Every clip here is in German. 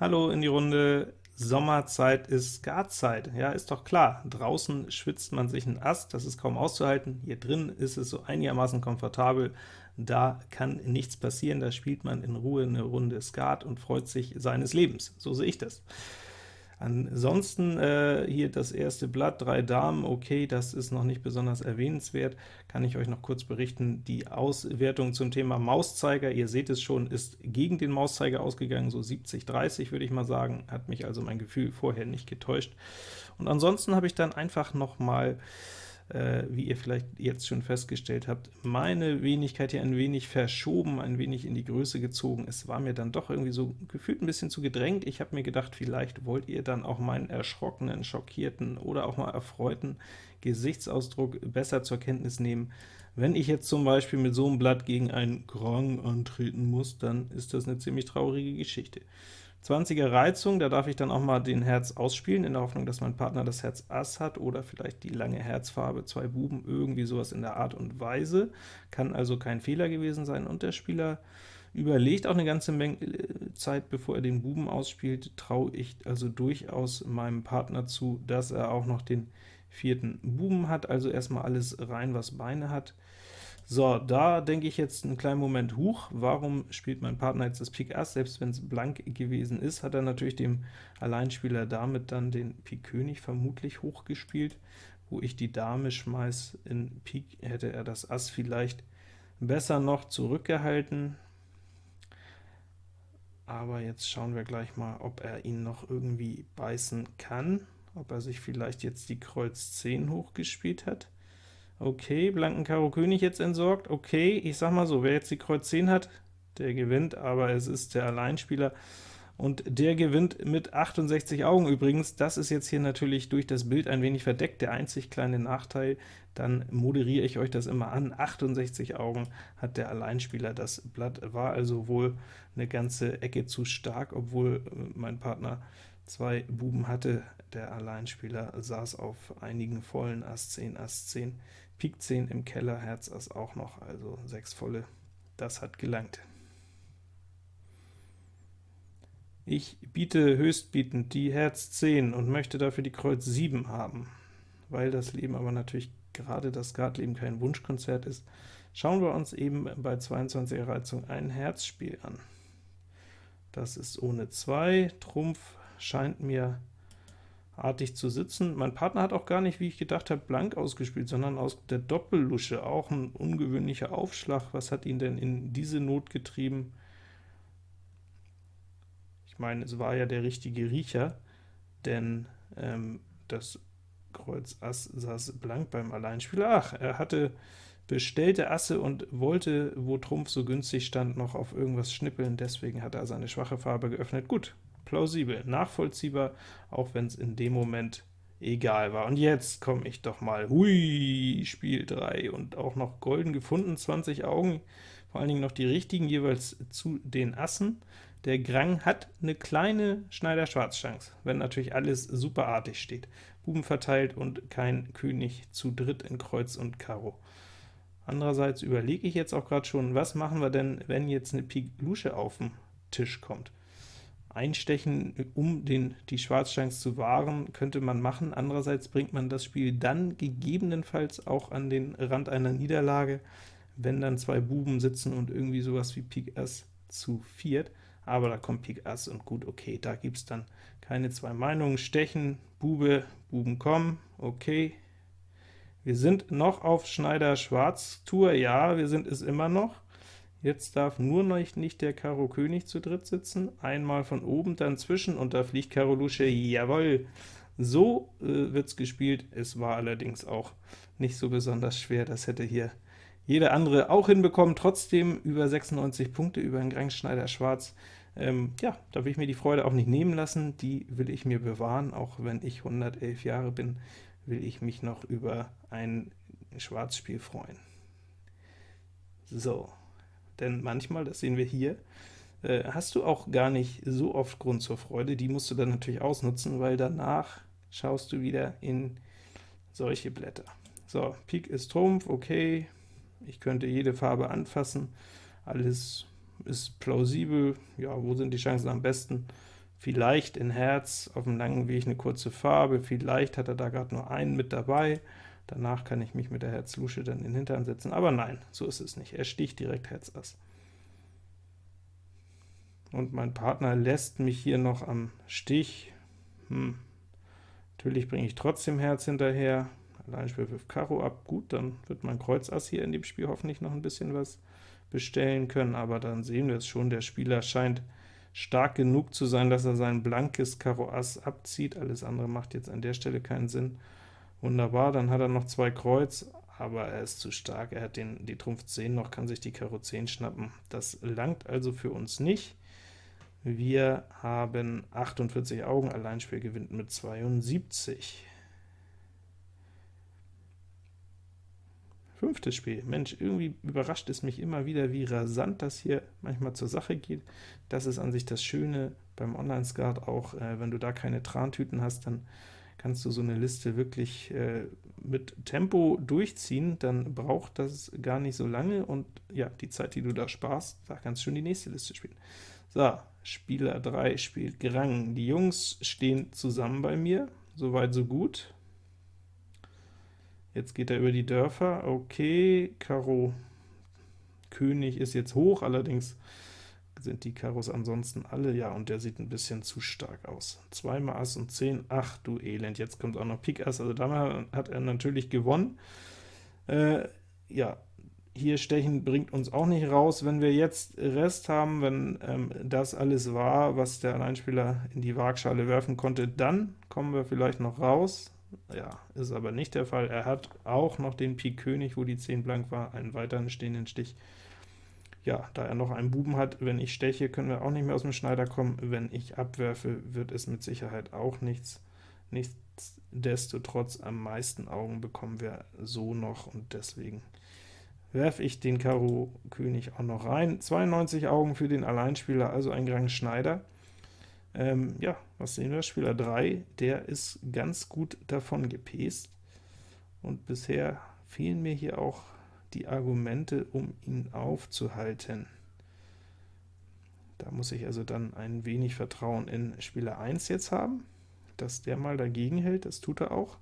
Hallo in die Runde. Sommerzeit ist Skatzeit. Ja, ist doch klar. Draußen schwitzt man sich ein Ast, das ist kaum auszuhalten. Hier drin ist es so einigermaßen komfortabel. Da kann nichts passieren, da spielt man in Ruhe eine Runde Skat und freut sich seines Lebens. So sehe ich das. Ansonsten äh, hier das erste Blatt, drei Damen, okay, das ist noch nicht besonders erwähnenswert, kann ich euch noch kurz berichten. Die Auswertung zum Thema Mauszeiger, ihr seht es schon, ist gegen den Mauszeiger ausgegangen, so 70-30 würde ich mal sagen, hat mich also mein Gefühl vorher nicht getäuscht. Und ansonsten habe ich dann einfach noch mal äh, wie ihr vielleicht jetzt schon festgestellt habt, meine Wenigkeit hier ein wenig verschoben, ein wenig in die Größe gezogen. Es war mir dann doch irgendwie so gefühlt ein bisschen zu gedrängt. Ich habe mir gedacht, vielleicht wollt ihr dann auch meinen erschrockenen, schockierten oder auch mal erfreuten Gesichtsausdruck besser zur Kenntnis nehmen. Wenn ich jetzt zum Beispiel mit so einem Blatt gegen einen Grand antreten muss, dann ist das eine ziemlich traurige Geschichte. 20er Reizung, da darf ich dann auch mal den Herz ausspielen, in der Hoffnung, dass mein Partner das Herz Ass hat, oder vielleicht die lange Herzfarbe, zwei Buben, irgendwie sowas in der Art und Weise. Kann also kein Fehler gewesen sein, und der Spieler überlegt auch eine ganze Menge äh, Zeit, bevor er den Buben ausspielt, traue ich also durchaus meinem Partner zu, dass er auch noch den vierten Buben hat, also erstmal alles rein, was Beine hat. So, da denke ich jetzt einen kleinen Moment, huch, warum spielt mein Partner jetzt das Pik Ass? Selbst wenn es blank gewesen ist, hat er natürlich dem Alleinspieler damit dann den Pik König vermutlich hochgespielt. Wo ich die Dame schmeiß in Pik, hätte er das Ass vielleicht besser noch zurückgehalten. Aber jetzt schauen wir gleich mal, ob er ihn noch irgendwie beißen kann, ob er sich vielleicht jetzt die Kreuz 10 hochgespielt hat. Okay, blanken Karo König jetzt entsorgt. Okay, ich sag mal so, wer jetzt die Kreuz 10 hat, der gewinnt, aber es ist der Alleinspieler, und der gewinnt mit 68 Augen übrigens. Das ist jetzt hier natürlich durch das Bild ein wenig verdeckt, der einzig kleine Nachteil, dann moderiere ich euch das immer an. 68 Augen hat der Alleinspieler, das Blatt war also wohl eine ganze Ecke zu stark, obwohl äh, mein Partner zwei Buben hatte. Der Alleinspieler saß auf einigen vollen Ass 10, Ass 10, Pik 10 im Keller, Herz Ass auch noch, also sechs volle, das hat gelangt. Ich biete höchstbietend die Herz 10 und möchte dafür die Kreuz 7 haben. Weil das Leben aber natürlich gerade das Skatleben kein Wunschkonzert ist, schauen wir uns eben bei 22er Reizung ein Herzspiel an. Das ist ohne 2, Trumpf scheint mir artig zu sitzen. Mein Partner hat auch gar nicht, wie ich gedacht habe, blank ausgespielt, sondern aus der Doppellusche, auch ein ungewöhnlicher Aufschlag. Was hat ihn denn in diese Not getrieben? Ich meine, es war ja der richtige Riecher, denn ähm, das Kreuz Ass saß blank beim Alleinspieler. Ach, er hatte bestellte Asse und wollte, wo Trumpf so günstig stand, noch auf irgendwas schnippeln, deswegen hat er seine schwache Farbe geöffnet. Gut, plausibel, nachvollziehbar, auch wenn es in dem Moment egal war. Und jetzt komme ich doch mal, hui, Spiel 3 und auch noch golden gefunden, 20 Augen, vor allen Dingen noch die richtigen jeweils zu den Assen. Der Grang hat eine kleine Schneider-Schwarz-Chance, wenn natürlich alles superartig steht. Buben verteilt und kein König zu dritt in Kreuz und Karo. Andererseits überlege ich jetzt auch gerade schon, was machen wir denn, wenn jetzt eine Pik Lusche auf den Tisch kommt? Einstechen, um den, die Schwarzchance zu wahren, könnte man machen. Andererseits bringt man das Spiel dann gegebenenfalls auch an den Rand einer Niederlage, wenn dann zwei Buben sitzen und irgendwie sowas wie Pik Ass zu viert. Aber da kommt Pik Ass und gut, okay, da gibt es dann keine zwei Meinungen. Stechen, Bube, Buben kommen, okay. Wir sind noch auf Schneider-Schwarz-Tour, ja, wir sind es immer noch. Jetzt darf nur noch nicht der Karo König zu dritt sitzen, einmal von oben, dann zwischen, und da fliegt Karo Lusche, jawoll! So äh, wird's gespielt, es war allerdings auch nicht so besonders schwer, das hätte hier jeder andere auch hinbekommen, trotzdem über 96 Punkte über den Grangschneider Schwarz. Ähm, ja, da will ich mir die Freude auch nicht nehmen lassen, die will ich mir bewahren, auch wenn ich 111 Jahre bin, will ich mich noch über ein Schwarzspiel freuen. So, denn manchmal, das sehen wir hier, äh, hast du auch gar nicht so oft Grund zur Freude, die musst du dann natürlich ausnutzen, weil danach schaust du wieder in solche Blätter. So, Pik ist Trumpf, okay, ich könnte jede Farbe anfassen, alles ist plausibel, ja, wo sind die Chancen am besten? vielleicht in Herz auf dem langen Weg eine kurze Farbe, vielleicht hat er da gerade nur einen mit dabei, danach kann ich mich mit der Herz-Lusche dann in den Hintern setzen, aber nein, so ist es nicht, er sticht direkt Herz Ass. Und mein Partner lässt mich hier noch am Stich, hm. natürlich bringe ich trotzdem Herz hinterher, Alleinspiel wirft Karo ab, gut, dann wird mein Kreuz Ass hier in dem Spiel hoffentlich noch ein bisschen was bestellen können, aber dann sehen wir es schon, der Spieler scheint stark genug zu sein, dass er sein blankes Karo Ass abzieht, alles andere macht jetzt an der Stelle keinen Sinn. Wunderbar, dann hat er noch zwei Kreuz, aber er ist zu stark, er hat den, die Trumpf 10 noch, kann sich die Karo 10 schnappen. Das langt also für uns nicht. Wir haben 48 Augen, Alleinspiel gewinnt mit 72. Fünftes Spiel. Mensch, irgendwie überrascht es mich immer wieder, wie rasant das hier manchmal zur Sache geht. Das ist an sich das Schöne beim Online-Skat auch, äh, wenn du da keine Trantüten hast, dann kannst du so eine Liste wirklich äh, mit Tempo durchziehen, dann braucht das gar nicht so lange, und ja, die Zeit, die du da sparst, da kannst du schon die nächste Liste spielen. So, Spieler 3 spielt Grang. Die Jungs stehen zusammen bei mir, soweit so gut. Jetzt geht er über die Dörfer, okay, Karo König ist jetzt hoch, allerdings sind die Karos ansonsten alle, ja, und der sieht ein bisschen zu stark aus. Zweimal Ass und 10, ach du Elend, jetzt kommt auch noch Pik Ass, also damit hat er natürlich gewonnen. Äh, ja, hier stechen bringt uns auch nicht raus. Wenn wir jetzt Rest haben, wenn ähm, das alles war, was der Alleinspieler in die Waagschale werfen konnte, dann kommen wir vielleicht noch raus. Ja, ist aber nicht der Fall. Er hat auch noch den Pik König, wo die 10 blank war, einen weiteren stehenden Stich. Ja, da er noch einen Buben hat, wenn ich steche, können wir auch nicht mehr aus dem Schneider kommen. Wenn ich abwerfe, wird es mit Sicherheit auch nichts. Nichtsdestotrotz am meisten Augen bekommen wir so noch, und deswegen werfe ich den Karo König auch noch rein. 92 Augen für den Alleinspieler, also ein Grand Schneider. Ähm, ja, was sehen wir? Spieler 3, der ist ganz gut davon gepest, und bisher fehlen mir hier auch die Argumente, um ihn aufzuhalten. Da muss ich also dann ein wenig Vertrauen in Spieler 1 jetzt haben, dass der mal dagegen hält, das tut er auch.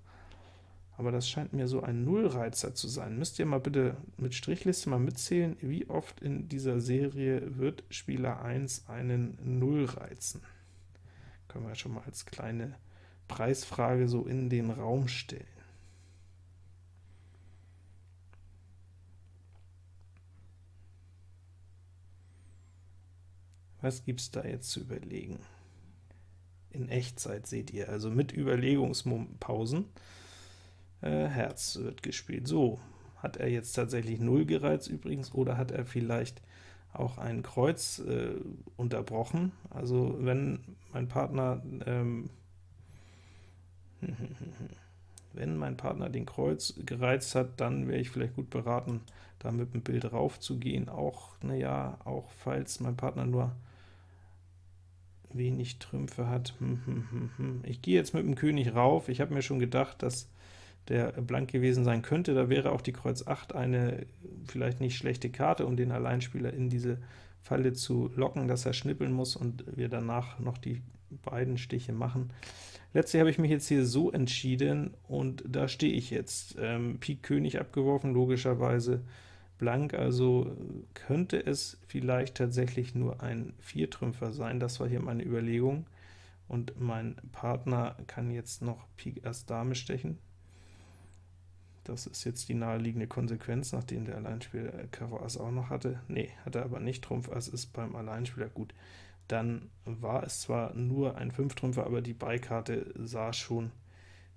Aber das scheint mir so ein Nullreizer zu sein. Müsst ihr mal bitte mit Strichliste mal mitzählen, wie oft in dieser Serie wird Spieler 1 einen Null reizen können wir schon mal als kleine Preisfrage so in den Raum stellen. Was gibt es da jetzt zu überlegen? In Echtzeit seht ihr, also mit Überlegungspausen. Äh, Herz wird gespielt. So, hat er jetzt tatsächlich 0 gereizt übrigens, oder hat er vielleicht auch ein Kreuz äh, unterbrochen. Also wenn mein Partner ähm, wenn mein Partner den Kreuz gereizt hat, dann wäre ich vielleicht gut beraten, da mit dem Bild rauf zu gehen. Auch, naja, auch falls mein Partner nur wenig Trümpfe hat. Hm, hm, hm, ich gehe jetzt mit dem König rauf. Ich habe mir schon gedacht, dass der blank gewesen sein könnte. Da wäre auch die Kreuz 8 eine vielleicht nicht schlechte Karte, um den Alleinspieler in diese Falle zu locken, dass er schnippeln muss und wir danach noch die beiden Stiche machen. Letztlich habe ich mich jetzt hier so entschieden, und da stehe ich jetzt. Ähm, Pik König abgeworfen, logischerweise blank, also könnte es vielleicht tatsächlich nur ein Viertrümpfer sein. Das war hier meine Überlegung, und mein Partner kann jetzt noch Pik Ass Dame stechen. Das ist jetzt die naheliegende Konsequenz, nachdem der Alleinspieler Karo Ass auch noch hatte. Nee, hat er aber nicht, Trumpf Ass ist beim Alleinspieler gut. Dann war es zwar nur ein Fünftrümpfer, aber die Beikarte sah schon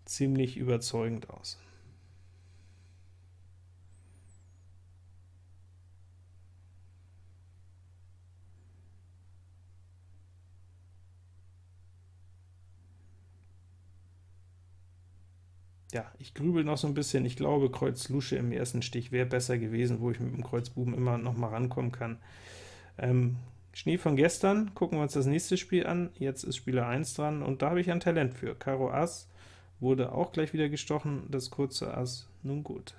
ziemlich überzeugend aus. Ja, ich grübel noch so ein bisschen. Ich glaube, Kreuz Lusche im ersten Stich wäre besser gewesen, wo ich mit dem Kreuz Buben immer noch mal rankommen kann. Ähm, Schnee von gestern, gucken wir uns das nächste Spiel an. Jetzt ist Spieler 1 dran, und da habe ich ein Talent für. Karo Ass wurde auch gleich wieder gestochen, das kurze Ass, nun gut.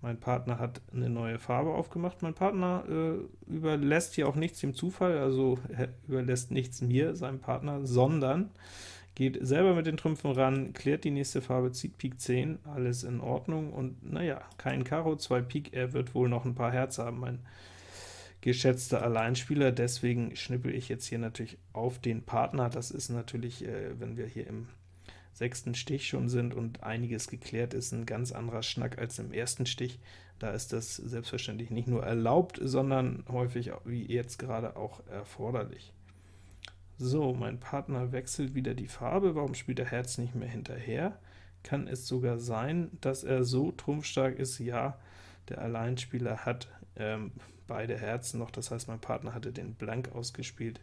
Mein Partner hat eine neue Farbe aufgemacht. Mein Partner äh, überlässt hier auch nichts dem Zufall, also er überlässt nichts mir, seinem Partner, sondern geht selber mit den Trümpfen ran, klärt die nächste Farbe, zieht Pik 10, alles in Ordnung, und naja, kein Karo, zwei Pik, er wird wohl noch ein paar Herz haben, mein geschätzter Alleinspieler, deswegen schnippel ich jetzt hier natürlich auf den Partner. Das ist natürlich, äh, wenn wir hier im sechsten Stich schon sind und einiges geklärt ist, ein ganz anderer Schnack als im ersten Stich. Da ist das selbstverständlich nicht nur erlaubt, sondern häufig, wie jetzt gerade, auch erforderlich. So, mein Partner wechselt wieder die Farbe. Warum spielt der Herz nicht mehr hinterher? Kann es sogar sein, dass er so trumpfstark ist? Ja, der Alleinspieler hat ähm, beide Herzen noch, das heißt, mein Partner hatte den Blank ausgespielt.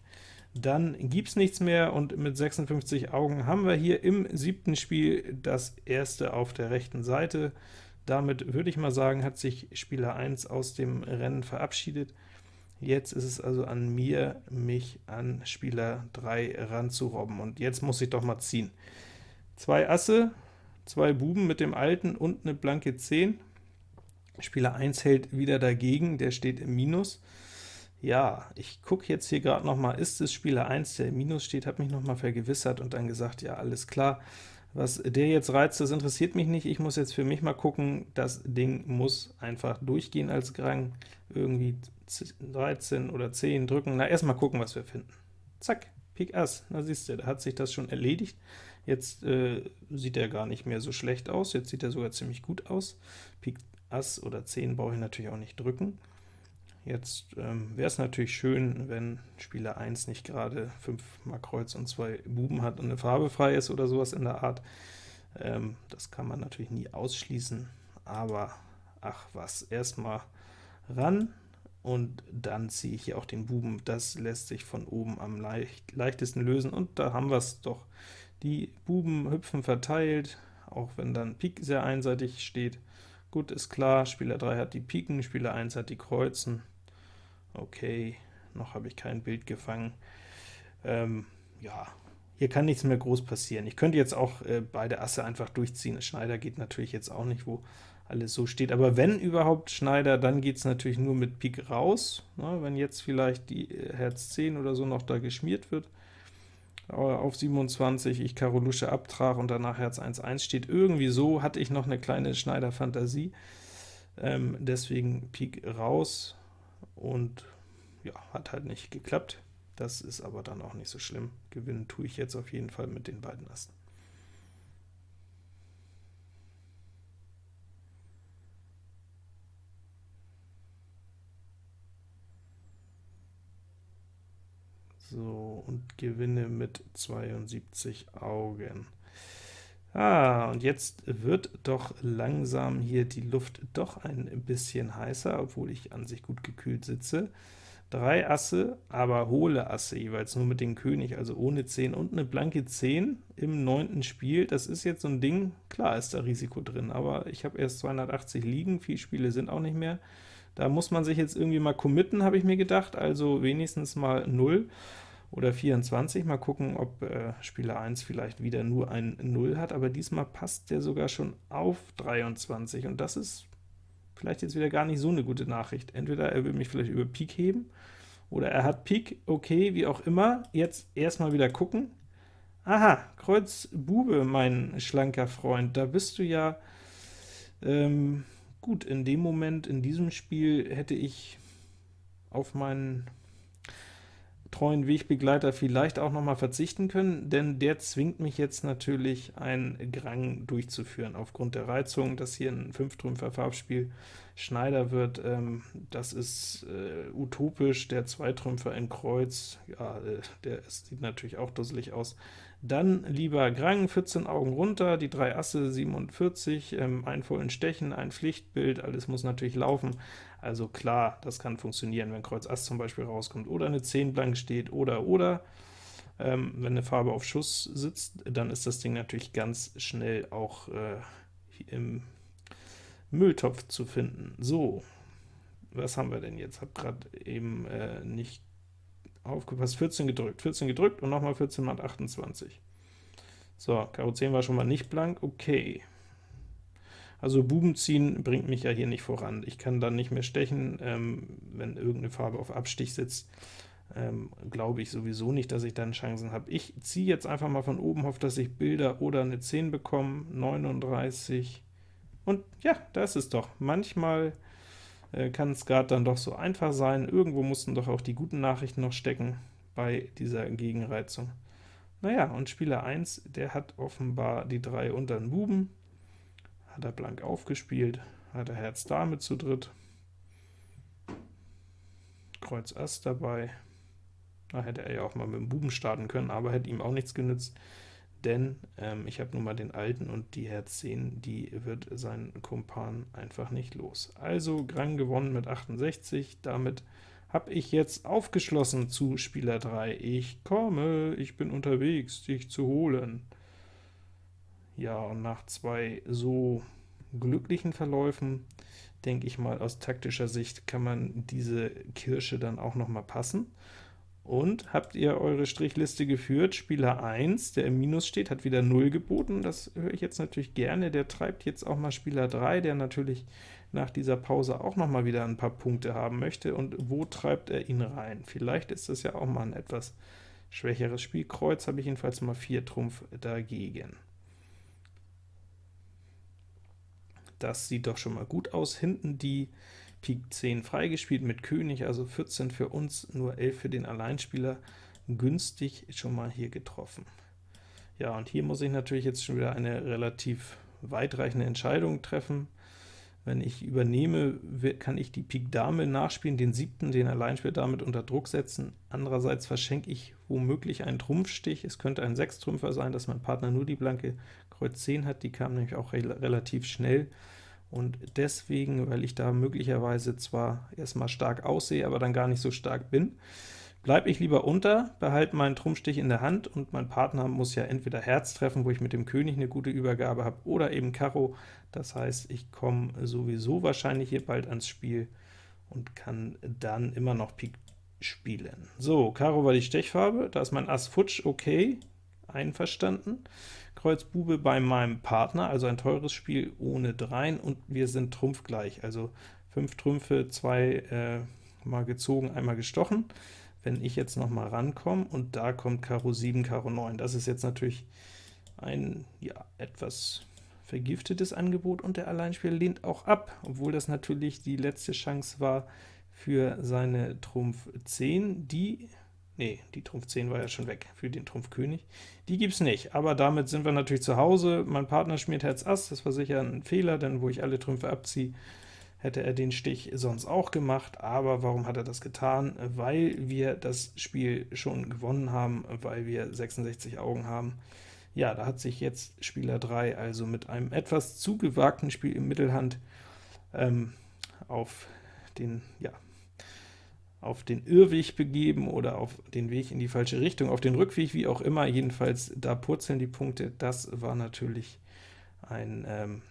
Dann gibt's nichts mehr, und mit 56 Augen haben wir hier im siebten Spiel das erste auf der rechten Seite. Damit würde ich mal sagen, hat sich Spieler 1 aus dem Rennen verabschiedet. Jetzt ist es also an mir, mich an Spieler 3 ranzurobben, und jetzt muss ich doch mal ziehen. Zwei Asse, zwei Buben mit dem alten und eine blanke 10. Spieler 1 hält wieder dagegen, der steht im Minus. Ja, ich gucke jetzt hier gerade noch mal, ist es Spieler 1, der im Minus steht, habe mich noch mal vergewissert und dann gesagt, ja, alles klar, was der jetzt reizt, das interessiert mich nicht, ich muss jetzt für mich mal gucken, das Ding muss einfach durchgehen als Grang, irgendwie 13 oder 10 drücken, na, erstmal gucken, was wir finden. Zack, Pik Ass, na siehst du, da hat sich das schon erledigt. Jetzt äh, sieht er gar nicht mehr so schlecht aus, jetzt sieht er sogar ziemlich gut aus. Pik Ass oder 10 brauche ich natürlich auch nicht drücken. Jetzt ähm, wäre es natürlich schön, wenn Spieler 1 nicht gerade 5 mal Kreuz und 2 Buben hat und eine Farbe frei ist oder sowas in der Art. Ähm, das kann man natürlich nie ausschließen, aber ach was, erstmal ran, und dann ziehe ich hier auch den Buben. Das lässt sich von oben am leicht, leichtesten lösen, und da haben wir es doch. Die Buben hüpfen verteilt, auch wenn dann Pik sehr einseitig steht. Gut, ist klar, Spieler 3 hat die Piken, Spieler 1 hat die Kreuzen. Okay, noch habe ich kein Bild gefangen. Ähm, ja, hier kann nichts mehr groß passieren. Ich könnte jetzt auch äh, beide Asse einfach durchziehen. Schneider geht natürlich jetzt auch nicht, wo alles so steht. Aber wenn überhaupt Schneider, dann geht es natürlich nur mit Pik raus. Ne, wenn jetzt vielleicht die äh, Herz 10 oder so noch da geschmiert wird auf 27, ich Karo Lusche abtrag und danach Herz 1-1 steht. Irgendwie so hatte ich noch eine kleine Schneider-Fantasie, ähm, deswegen Pik raus und ja, hat halt nicht geklappt. Das ist aber dann auch nicht so schlimm. Gewinnen tue ich jetzt auf jeden Fall mit den beiden Assen. So, und gewinne mit 72 Augen. Ah, und jetzt wird doch langsam hier die Luft doch ein bisschen heißer, obwohl ich an sich gut gekühlt sitze. Drei Asse, aber hohle Asse, jeweils nur mit dem König, also ohne 10 und eine blanke 10 im neunten Spiel. Das ist jetzt so ein Ding, klar ist da Risiko drin, aber ich habe erst 280 liegen, viele Spiele sind auch nicht mehr. Da muss man sich jetzt irgendwie mal committen, habe ich mir gedacht, also wenigstens mal 0 oder 24. Mal gucken, ob äh, Spieler 1 vielleicht wieder nur ein 0 hat, aber diesmal passt der sogar schon auf 23, und das ist vielleicht jetzt wieder gar nicht so eine gute Nachricht. Entweder er will mich vielleicht über Pik heben, oder er hat Pik, okay, wie auch immer. Jetzt erstmal wieder gucken. Aha, Kreuz Bube, mein schlanker Freund, da bist du ja ähm, gut. In dem Moment, in diesem Spiel, hätte ich auf meinen treuen Wegbegleiter vielleicht auch noch mal verzichten können, denn der zwingt mich jetzt natürlich, ein Grang durchzuführen. Aufgrund der Reizung, dass hier ein Fünftrümpfer Farbspiel Schneider wird, ähm, das ist äh, utopisch, der Zweitrümpfer in Kreuz, ja, äh, der sieht natürlich auch dusselig aus. Dann lieber Grang, 14 Augen runter, die drei Asse 47, ähm, ein vollen Stechen, ein Pflichtbild, alles muss natürlich laufen. Also klar, das kann funktionieren, wenn Kreuz Ass zum Beispiel rauskommt, oder eine 10 blank steht, oder, oder. Ähm, wenn eine Farbe auf Schuss sitzt, dann ist das Ding natürlich ganz schnell auch äh, im Mülltopf zu finden. So, was haben wir denn jetzt? Hab gerade eben äh, nicht aufgepasst, 14 gedrückt, 14 gedrückt und nochmal 14 mal 28. So, Karo 10 war schon mal nicht blank, okay. Also Buben ziehen bringt mich ja hier nicht voran. Ich kann dann nicht mehr stechen, ähm, wenn irgendeine Farbe auf Abstich sitzt. Ähm, glaube ich sowieso nicht, dass ich dann Chancen habe. Ich ziehe jetzt einfach mal von oben, hoffe, dass ich Bilder oder eine 10 bekomme. 39, und ja, da ist es doch. Manchmal äh, kann es gerade dann doch so einfach sein. Irgendwo mussten doch auch die guten Nachrichten noch stecken bei dieser Gegenreizung. Naja, und Spieler 1, der hat offenbar die drei unter den Buben, hat er blank aufgespielt, hat er Herz Dame zu dritt, Kreuz Ass dabei, da hätte er ja auch mal mit dem Buben starten können, aber hätte ihm auch nichts genützt, denn ähm, ich habe nun mal den alten und die Herz 10, die wird sein Kumpan einfach nicht los. Also Grang gewonnen mit 68, damit habe ich jetzt aufgeschlossen zu Spieler 3. Ich komme, ich bin unterwegs, dich zu holen. Ja, und nach zwei so glücklichen Verläufen, denke ich mal, aus taktischer Sicht kann man diese Kirsche dann auch noch mal passen. Und habt ihr eure Strichliste geführt? Spieler 1, der im Minus steht, hat wieder 0 geboten. Das höre ich jetzt natürlich gerne. Der treibt jetzt auch mal Spieler 3, der natürlich nach dieser Pause auch noch mal wieder ein paar Punkte haben möchte. Und wo treibt er ihn rein? Vielleicht ist das ja auch mal ein etwas schwächeres Spiel. Kreuz habe ich jedenfalls mal 4 Trumpf dagegen. Das sieht doch schon mal gut aus. Hinten die Pik 10 freigespielt mit König, also 14 für uns, nur 11 für den Alleinspieler. Günstig schon mal hier getroffen. Ja, und hier muss ich natürlich jetzt schon wieder eine relativ weitreichende Entscheidung treffen. Wenn ich übernehme, kann ich die Pik Dame nachspielen, den siebten, den Alleinspieler damit unter Druck setzen. Andererseits verschenke ich womöglich einen Trumpfstich. Es könnte ein Sechstrümpfer sein, dass mein Partner nur die blanke Kreuz 10 hat, die kam nämlich auch re relativ schnell. Und deswegen, weil ich da möglicherweise zwar erstmal stark aussehe, aber dann gar nicht so stark bin, bleibe ich lieber unter, behalte meinen Trumpfstich in der Hand, und mein Partner muss ja entweder Herz treffen, wo ich mit dem König eine gute Übergabe habe, oder eben Karo. Das heißt, ich komme sowieso wahrscheinlich hier bald ans Spiel und kann dann immer noch Pik spielen. So, Karo war die Stechfarbe, da ist mein Ass futsch, okay, einverstanden. Kreuz Bube bei meinem Partner, also ein teures Spiel ohne Dreien, und wir sind trumpfgleich, also 5 Trümpfe, 2 äh, mal gezogen, einmal gestochen wenn ich jetzt noch mal rankomme, und da kommt Karo 7, Karo 9. Das ist jetzt natürlich ein ja, etwas vergiftetes Angebot, und der Alleinspieler lehnt auch ab, obwohl das natürlich die letzte Chance war für seine Trumpf 10, die Nee, die Trumpf 10 war ja schon weg für den Trumpf König. Die gibt's nicht, aber damit sind wir natürlich zu Hause. Mein Partner schmiert Herz Ass, das war sicher ein Fehler, denn wo ich alle Trümpfe abziehe, hätte er den Stich sonst auch gemacht, aber warum hat er das getan? Weil wir das Spiel schon gewonnen haben, weil wir 66 Augen haben. Ja, da hat sich jetzt Spieler 3 also mit einem etwas zu gewagten Spiel im Mittelhand ähm, auf den, ja, auf den Irrweg begeben oder auf den Weg in die falsche Richtung, auf den Rückweg, wie auch immer, jedenfalls da purzeln die Punkte, das war natürlich ein ähm,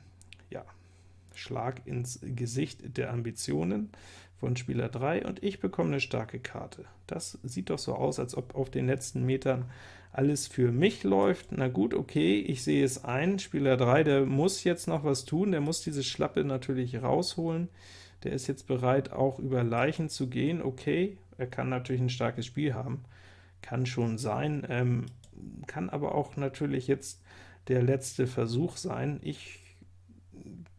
Schlag ins Gesicht der Ambitionen von Spieler 3, und ich bekomme eine starke Karte. Das sieht doch so aus, als ob auf den letzten Metern alles für mich läuft. Na gut, okay, ich sehe es ein, Spieler 3, der muss jetzt noch was tun, der muss diese Schlappe natürlich rausholen, der ist jetzt bereit, auch über Leichen zu gehen, okay, er kann natürlich ein starkes Spiel haben, kann schon sein, ähm, kann aber auch natürlich jetzt der letzte Versuch sein. Ich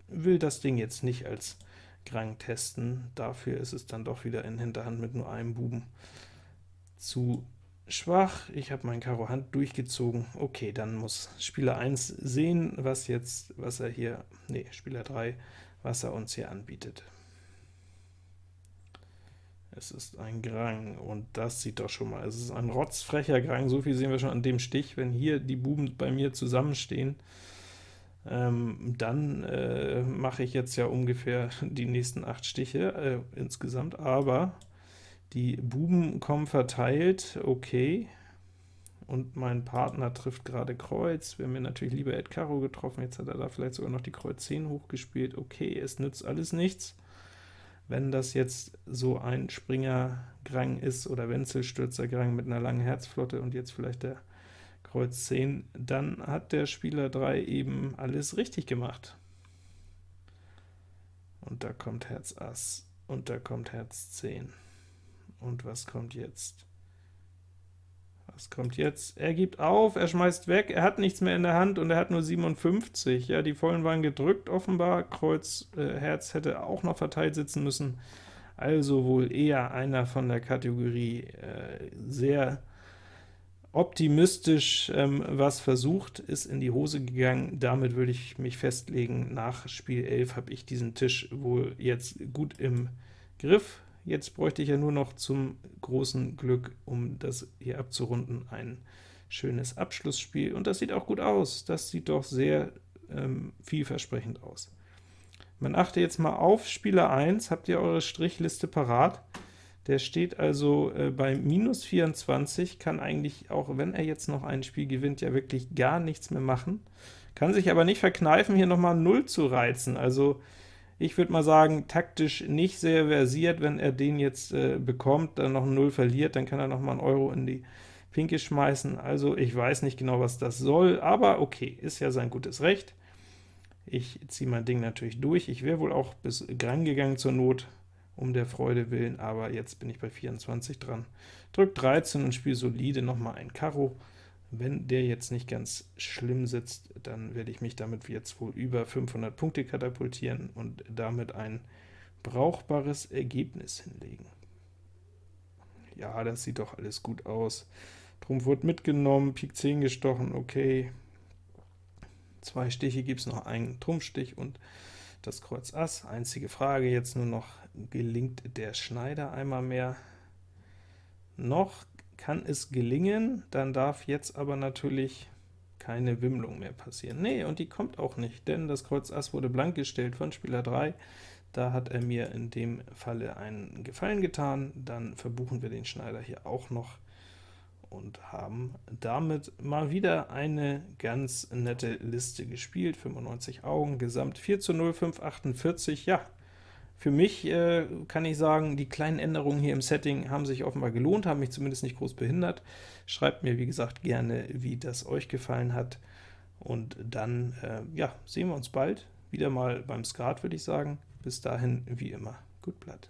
will das Ding jetzt nicht als Grang testen, dafür ist es dann doch wieder in Hinterhand mit nur einem Buben zu schwach. Ich habe mein Karo Hand durchgezogen. Okay, dann muss Spieler 1 sehen, was jetzt, was er hier, nee, Spieler 3, was er uns hier anbietet. Es ist ein Grang, und das sieht doch schon mal, es ist ein rotzfrecher Grang, so viel sehen wir schon an dem Stich, wenn hier die Buben bei mir zusammenstehen, ähm, dann äh, mache ich jetzt ja ungefähr die nächsten acht Stiche äh, insgesamt, aber die Buben kommen verteilt, okay, und mein Partner trifft gerade Kreuz, wir haben mir natürlich lieber Ed Karo getroffen, jetzt hat er da vielleicht sogar noch die Kreuz 10 hochgespielt, okay, es nützt alles nichts. Wenn das jetzt so ein Springer-Grang ist, oder Wenzelstürzer-Grang mit einer langen Herzflotte, und jetzt vielleicht der Kreuz 10, dann hat der Spieler 3 eben alles richtig gemacht. und da kommt Herz Ass, und da kommt Herz 10. Und was kommt jetzt? Was kommt jetzt? Er gibt auf, er schmeißt weg, er hat nichts mehr in der Hand und er hat nur 57. Ja, die Vollen waren gedrückt offenbar, Kreuz, äh, Herz hätte auch noch verteilt sitzen müssen, also wohl eher einer von der Kategorie äh, sehr optimistisch ähm, was versucht, ist in die Hose gegangen. Damit würde ich mich festlegen, nach Spiel 11 habe ich diesen Tisch wohl jetzt gut im Griff. Jetzt bräuchte ich ja nur noch zum großen Glück, um das hier abzurunden, ein schönes Abschlussspiel. Und das sieht auch gut aus. Das sieht doch sehr ähm, vielversprechend aus. Man achte jetzt mal auf Spieler 1. Habt ihr eure Strichliste parat? Der steht also äh, bei minus 24, kann eigentlich, auch wenn er jetzt noch ein Spiel gewinnt, ja wirklich gar nichts mehr machen. Kann sich aber nicht verkneifen, hier nochmal 0 zu reizen. Also ich würde mal sagen, taktisch nicht sehr versiert, wenn er den jetzt äh, bekommt, dann noch 0 verliert, dann kann er nochmal einen Euro in die Pinke schmeißen. Also ich weiß nicht genau, was das soll, aber okay, ist ja sein gutes Recht. Ich ziehe mein Ding natürlich durch. Ich wäre wohl auch bis Gran gegangen zur Not, um der Freude willen, aber jetzt bin ich bei 24 dran. Drück 13 und spiele solide nochmal ein Karo. Wenn der jetzt nicht ganz schlimm sitzt, dann werde ich mich damit jetzt wohl über 500 Punkte katapultieren und damit ein brauchbares Ergebnis hinlegen. Ja, das sieht doch alles gut aus. Trumpf wird mitgenommen, Pik 10 gestochen, okay. Zwei Stiche gibt es noch, einen Trumpfstich und das Kreuz Ass. Einzige Frage jetzt nur noch, gelingt der Schneider einmal mehr? Noch kann es gelingen, dann darf jetzt aber natürlich keine Wimmlung mehr passieren. Nee, und die kommt auch nicht, denn das Kreuz Ass wurde blank gestellt von Spieler 3. Da hat er mir in dem Falle einen Gefallen getan. Dann verbuchen wir den Schneider hier auch noch und haben damit mal wieder eine ganz nette Liste gespielt. 95 Augen, Gesamt 4 zu 0, 548. Ja, für mich äh, kann ich sagen, die kleinen Änderungen hier im Setting haben sich offenbar gelohnt, haben mich zumindest nicht groß behindert. Schreibt mir, wie gesagt, gerne, wie das euch gefallen hat. Und dann äh, ja, sehen wir uns bald wieder mal beim Skat, würde ich sagen. Bis dahin, wie immer, gut Blatt.